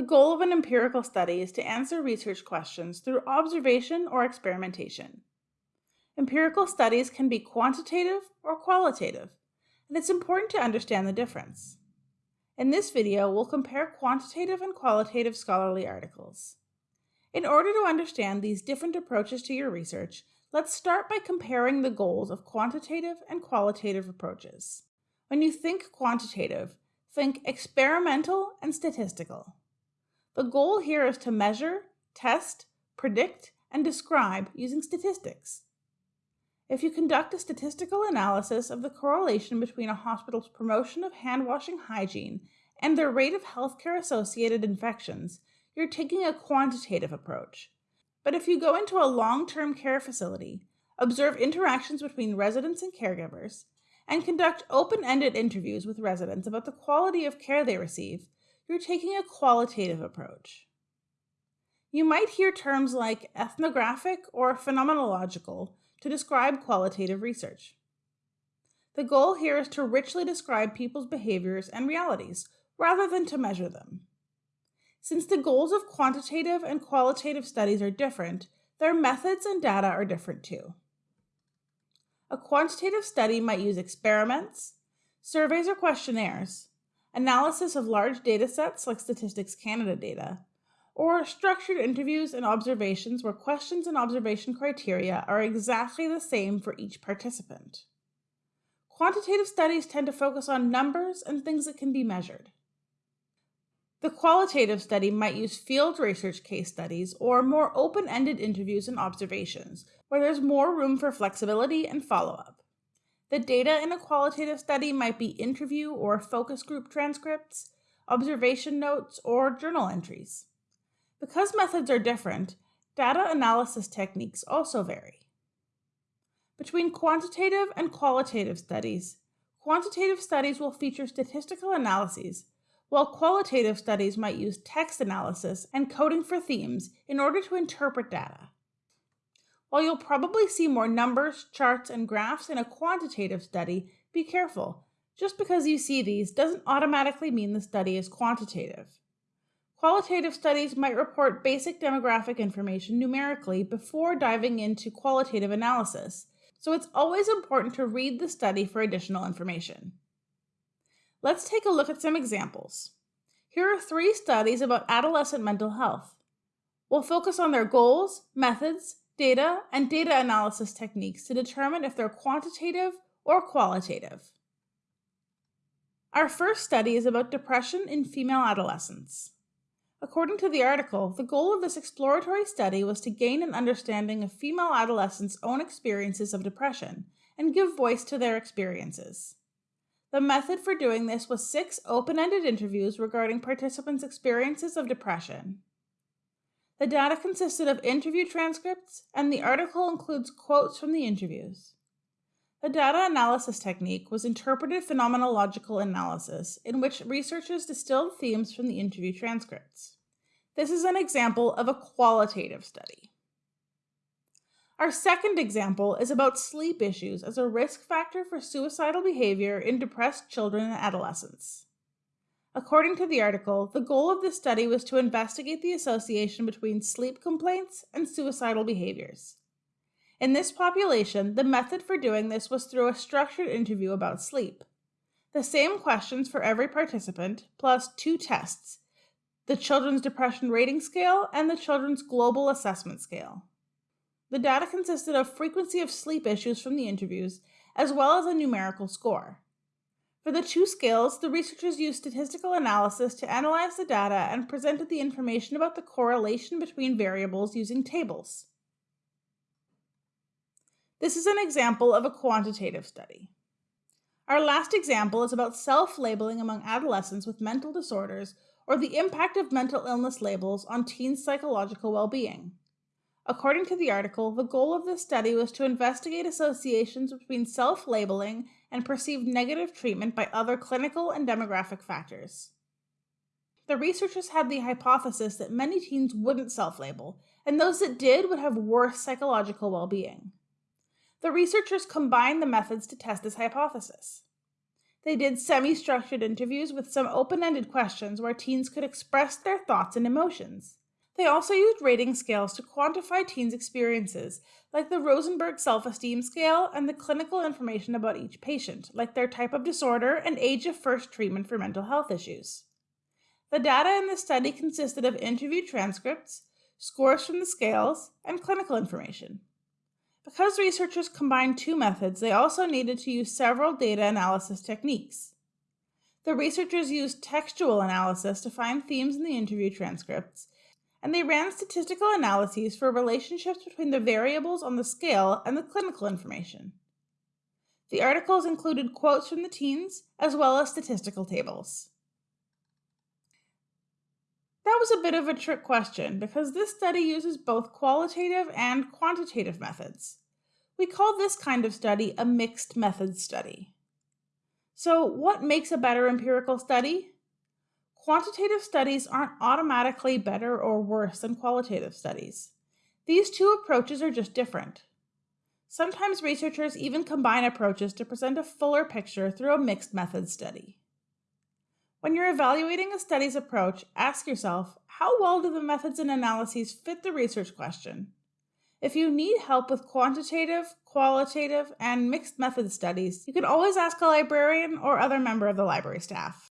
The goal of an empirical study is to answer research questions through observation or experimentation. Empirical studies can be quantitative or qualitative, and it's important to understand the difference. In this video, we'll compare quantitative and qualitative scholarly articles. In order to understand these different approaches to your research, let's start by comparing the goals of quantitative and qualitative approaches. When you think quantitative, think experimental and statistical. The goal here is to measure, test, predict, and describe using statistics. If you conduct a statistical analysis of the correlation between a hospital's promotion of hand washing hygiene and their rate of healthcare associated infections, you're taking a quantitative approach. But if you go into a long term care facility, observe interactions between residents and caregivers, and conduct open ended interviews with residents about the quality of care they receive, you're taking a qualitative approach. You might hear terms like ethnographic or phenomenological to describe qualitative research. The goal here is to richly describe people's behaviors and realities, rather than to measure them. Since the goals of quantitative and qualitative studies are different, their methods and data are different too. A quantitative study might use experiments, surveys or questionnaires, analysis of large data sets like Statistics Canada data, or structured interviews and observations where questions and observation criteria are exactly the same for each participant. Quantitative studies tend to focus on numbers and things that can be measured. The qualitative study might use field research case studies or more open ended interviews and observations, where there's more room for flexibility and follow up. The data in a qualitative study might be interview or focus group transcripts, observation notes, or journal entries. Because methods are different, data analysis techniques also vary. Between quantitative and qualitative studies, quantitative studies will feature statistical analyses, while qualitative studies might use text analysis and coding for themes in order to interpret data. While you'll probably see more numbers, charts, and graphs in a quantitative study, be careful. Just because you see these doesn't automatically mean the study is quantitative. Qualitative studies might report basic demographic information numerically before diving into qualitative analysis, so it's always important to read the study for additional information. Let's take a look at some examples. Here are three studies about adolescent mental health. We'll focus on their goals, methods, data, and data analysis techniques to determine if they're quantitative or qualitative. Our first study is about depression in female adolescents. According to the article, the goal of this exploratory study was to gain an understanding of female adolescents' own experiences of depression and give voice to their experiences. The method for doing this was six open ended interviews regarding participants' experiences of depression. The data consisted of interview transcripts, and the article includes quotes from the interviews. The data analysis technique was interpreted phenomenological analysis, in which researchers distilled themes from the interview transcripts. This is an example of a qualitative study. Our second example is about sleep issues as a risk factor for suicidal behavior in depressed children and adolescents. According to the article, the goal of this study was to investigate the association between sleep complaints and suicidal behaviors. In this population, the method for doing this was through a structured interview about sleep. The same questions for every participant, plus two tests the Children's Depression Rating Scale and the Children's Global Assessment Scale. The data consisted of frequency of sleep issues from the interviews, as well as a numerical score. For the two scales, the researchers used statistical analysis to analyze the data and presented the information about the correlation between variables using tables. This is an example of a quantitative study. Our last example is about self-labeling among adolescents with mental disorders or the impact of mental illness labels on teens' psychological well-being. According to the article, the goal of this study was to investigate associations between self labeling and perceived negative treatment by other clinical and demographic factors. The researchers had the hypothesis that many teens wouldn't self label, and those that did would have worse psychological well being. The researchers combined the methods to test this hypothesis. They did semi structured interviews with some open ended questions where teens could express their thoughts and emotions. They also used rating scales to quantify teens' experiences, like the Rosenberg Self Esteem Scale and the clinical information about each patient, like their type of disorder and age of first treatment for mental health issues. The data in the study consisted of interview transcripts, scores from the scales, and clinical information. Because researchers combined two methods, they also needed to use several data analysis techniques. The researchers used textual analysis to find themes in the interview transcripts, and they ran statistical analyses for relationships between the variables on the scale and the clinical information. The articles included quotes from the teens as well as statistical tables. That was a bit of a trick question because this study uses both qualitative and quantitative methods. We call this kind of study a mixed methods study. So, what makes a better empirical study? Quantitative studies aren't automatically better or worse than qualitative studies. These two approaches are just different. Sometimes researchers even combine approaches to present a fuller picture through a mixed methods study. When you're evaluating a study's approach, ask yourself how well do the methods and analyses fit the research question? If you need help with quantitative, qualitative, and mixed method studies, you can always ask a librarian or other member of the library staff.